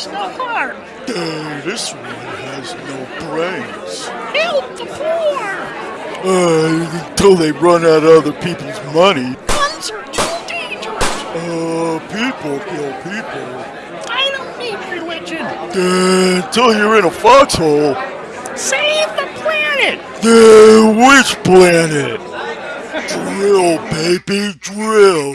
has no heart. Uh, this one has no brains. Help the poor. Uh, until they run out of other people's money. Guns are too dangerous. Uh, people kill people. I don't need religion. Uh, until you're in a foxhole. Save the planet. Uh, which planet? drill, baby, drill.